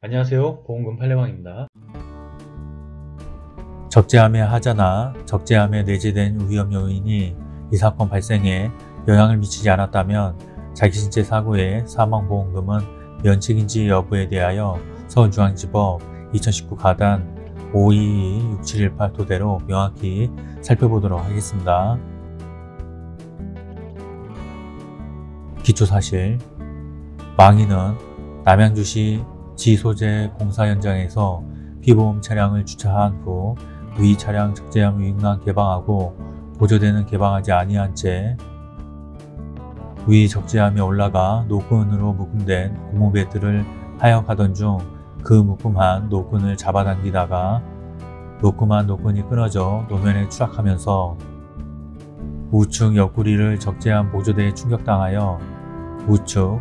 안녕하세요 보험금 팔례방입니다 적재함의 하자나 적재함에 내재된 위험 요인이 이 사건 발생에 영향을 미치지 않았다면 자기신체 사고의 사망보험금은 면책인지 여부에 대하여 서울중앙지법 2019 가단 522-6718 토대로 명확히 살펴보도록 하겠습니다. 기초사실 망인은 남양주시 지소재 공사 현장에서 피보험 차량을 주차한 후위 차량 적재함 유익난 개방하고 보조대는 개방하지 아니한 채위 적재함에 올라가 노끈으로 묶음된 고무벨트를 하역하던 중 그 묶음한 노끈을 잡아당기다가 묶음한 노끈이 끊어져 노면에 추락하면서 우측 옆구리를 적재함 보조대에 충격당하여 우측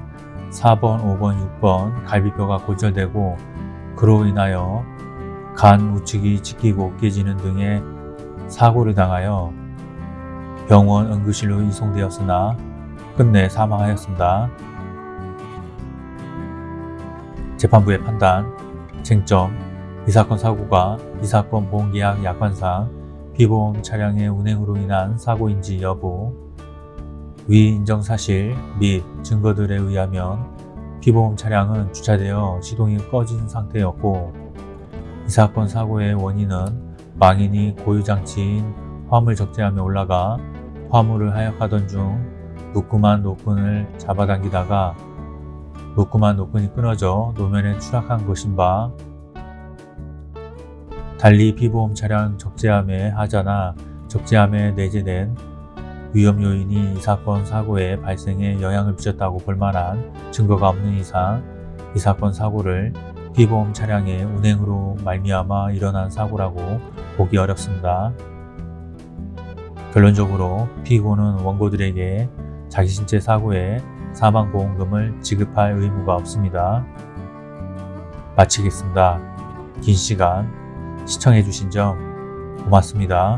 4번, 5번, 6번 갈비뼈가 골절되고 그로 인하여 간 우측이 찢기고 깨지는 등의 사고를 당하여 병원 응급실로 이송되었으나 끝내 사망하였습니다. 재판부의 판단, 쟁점, 이 사건 사고가 이 사건 보험계약 약관상 피보험 차량의 운행으로 인한 사고인지 여부, 위 인정 사실 및 증거들에 의하면 피보험 차량은 주차되어 시동이 꺼진 상태였고 이 사건 사고의 원인은 망인이 고유장치인 화물 적재함에 올라가 화물을 하역하던 중 묶음한 노끈을 잡아당기다가 묶음한 노끈이 끊어져 노면에 추락한 것인 바 달리 피보험 차량 적재함의 하자나 적재함에 내재된 위험 요인이 이 사건 사고의 발생에 영향을 미쳤다고 볼 만한 증거가 없는 이상 이 사건 사고를 피보험 차량의 운행으로 말미암아 일어난 사고라고 보기 어렵습니다. 결론적으로 피고는 원고들에게 자기 신체 사고에 사망보험금을 지급할 의무가 없습니다. 마치겠습니다. 긴 시간 시청해주신 점 고맙습니다.